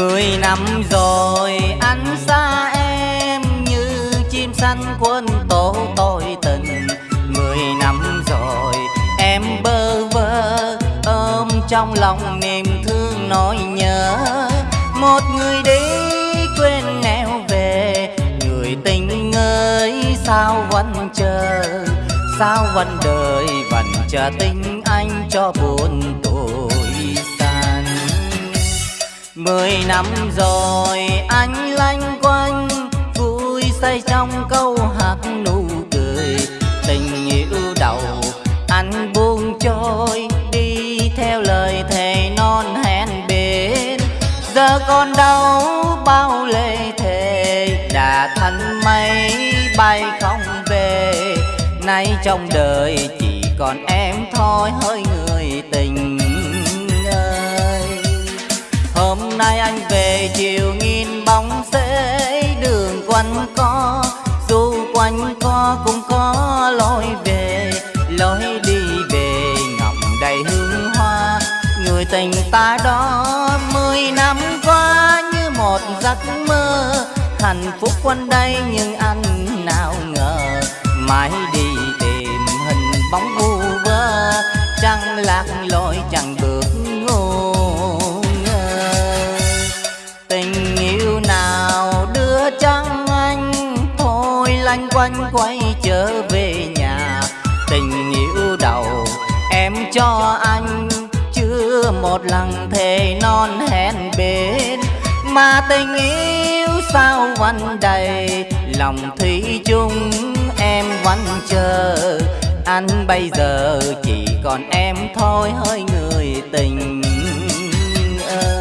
Mười năm rồi anh xa em như chim xanh quân tổ tôi tình Mười năm rồi, em bơ vơ ôm trong lòng niềm thương nỗi nhớ. Một người đi quên nẻo về, Người tình ơi, sao vẫn chờ? Sao vẫn đợi, vẫn chờ tình anh cho buồn? Mười năm rồi, anh lanh quanh, Vui say trong câu hát nụ cười. Tình yêu đầu, anh buông trôi, Đi theo lời thề non hẹn bên. Giờ còn đâu bao lệ thề, Đã thành mây bay không về. Nay trong đời chỉ còn em thôi, hơi người tình anh về chiều nghìn bóng xế đường quanh co Dù quanh co cũng có lối về. Lối đi về ngậm đầy hương hoa, Người tình ta đó mười năm qua như một giấc mơ. Hạnh phúc quanh đây nhưng anh nào ngờ, Mãi đi tìm hình bóng vu vơ. Chẳng lạc quanh quay trở về nhà. Tình yêu đầu em cho anh, Chưa một lần thề non hẹn bên. Mà tình yêu sao vẫn đầy Lòng thủy chung, em vẫn chờ. Anh bây giờ chỉ còn em thôi hỡi người tình ơi.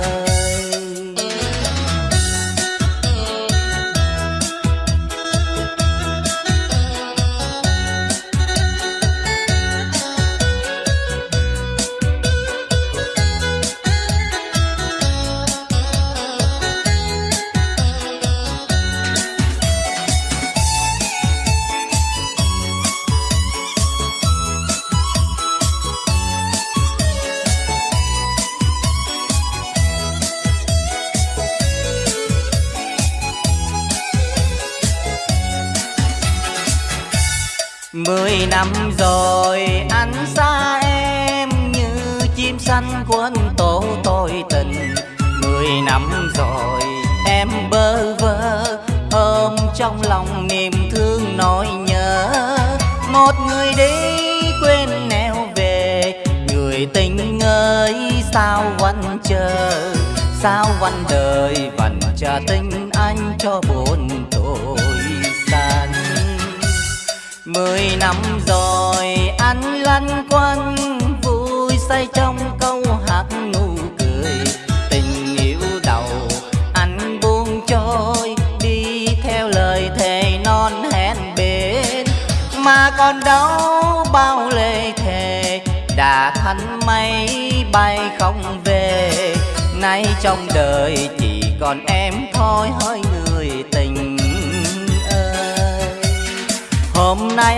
Mười năm rồi, anh xa em như chim xanh quên tổ tôi tình. Mười năm rồi, em bơ vơ, ôm trong lòng niềm thương nỗi nhớ. Một người đi quên nẻo về, Người tình ơi, sao vẫn chờ? Sao vẫn đời vẫn chờ tình anh cho buồn tôi xa. Mười năm rồi, anh lanh quanh, Vui say trong câu hát nụ cười. Tình yêu đầu, anh buông trôi, Đi theo lời thề non hẹn bên. Mà còn đâu bao lệ thề, Đã thành mây bay không về. Nay trong đời chỉ còn em thôi, hơi người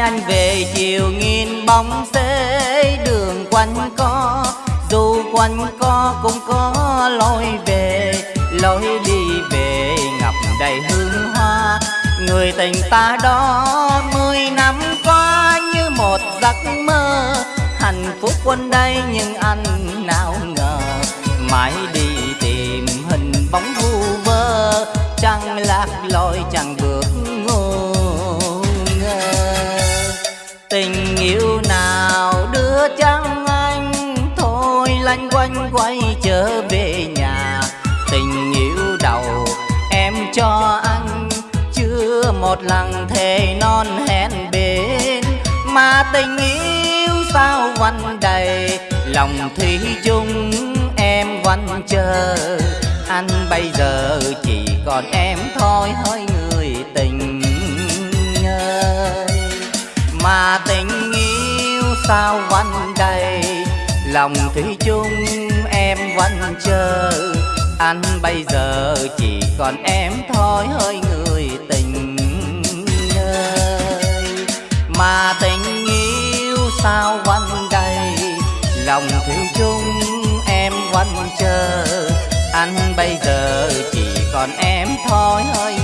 anh về chiều nghìn bóng xế đường quanh co, Dù quanh co cũng có lối về. Lối đi về ngập đầy hương hoa, Người tình ta đó mười năm qua như một giấc mơ. Hạnh phúc quanh đây nhưng anh nào ngờ, Mãi đi tìm hình bóng vu vơ. Chẳng lạc lối, chẳng vừa quanh quay trở về nhà. Tình yêu đầu em cho anh Chưa một lần thề non hẹn bên. Mà tình yêu sao vẫn đầy, Lòng thủy chung em vẫn chờ. Anh bây giờ chỉ còn em thôi hỡi người tình ơi. Mà tình yêu sao vẫn đầy Lòng thủy chung em vẫn chờ. Anh bây giờ chỉ còn em thôi, hơi người tình ơi. Mà tình yêu sao vẫn đầy? Lòng thủy chung em vẫn chờ. Anh bây giờ chỉ còn em thôi, hơi